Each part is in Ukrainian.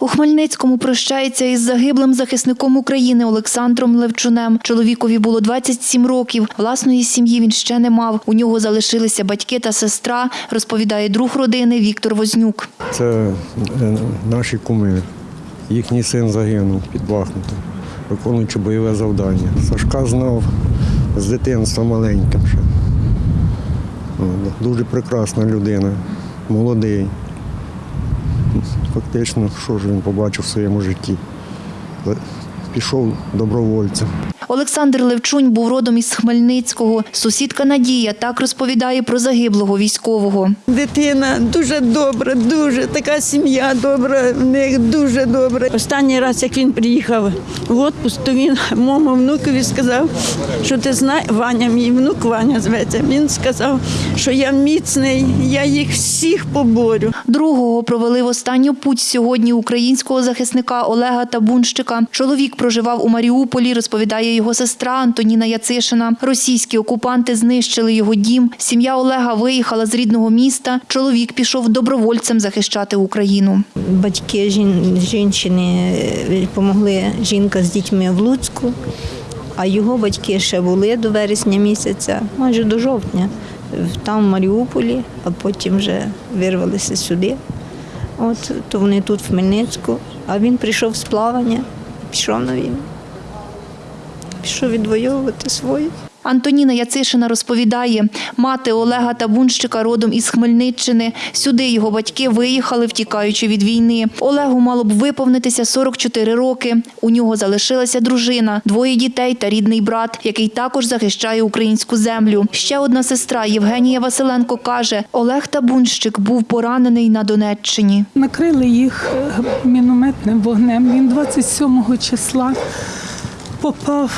У Хмельницькому прощається із загиблим захисником України Олександром Левчунем. Чоловікові було 27 років. Власної сім'ї він ще не мав. У нього залишилися батьки та сестра, розповідає друг родини Віктор Вознюк. Це е, наші куми. Їхній син загинув під Бахмутом, виконуючи бойове завдання. Сашка знав з дитинства маленьким ще. Дуже прекрасна людина, молодий. Фактично, що ж він побачив в своєму житті. Пішов добровольцем. Олександр Левчунь був родом із Хмельницького. Сусідка Надія так розповідає про загиблого військового. Дитина дуже добра, дуже така сім'я добра, в них дуже добра. Останній раз, як він приїхав в отпуск, то він моєму внукові сказав, що ти знаєш, Ваня, мій внук Ваня зветься. Він сказав, що я міцний, я їх всіх поборю. Другого провели в останню путь сьогодні українського захисника Олега Табунщика. Чоловік проживав у Маріуполі, розповідає його сестра Антоніна Яцишина. Російські окупанти знищили його дім. Сім'я Олега виїхала з рідного міста. Чоловік пішов добровольцем захищати Україну. Батьки жін, жінчини допомогли жінка з дітьми в Луцьку, а його батьки ще були до вересня місяця, майже до жовтня, там в Маріуполі, а потім вже вирвалися сюди. От, то вони тут в Хмельницьку, а він прийшов з плавання, пішов на війну. Пішов відвоювати свої. Антоніна Яцишина розповідає, мати Олега Табунщика родом із Хмельниччини. Сюди його батьки виїхали, втікаючи від війни. Олегу мало б виповнитися 44 роки. У нього залишилася дружина, двоє дітей та рідний брат, який також захищає українську землю. Ще одна сестра Євгенія Василенко каже, Олег Табунщик був поранений на Донеччині. Накрили їх мінометним вогнем. Він 27 числа попав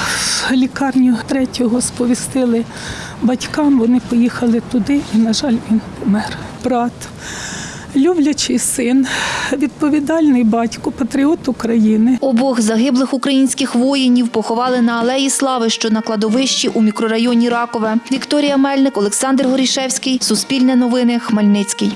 в лікарню третього, сповістили батькам. Вони поїхали туди, і, на жаль, він помер. Брат, люблячий син, відповідальний батько, патріот України. Обох загиблих українських воїнів поховали на Алеї Слави, що на кладовищі у мікрорайоні Ракове. Вікторія Мельник, Олександр Горішевський, Суспільне новини, Хмельницький.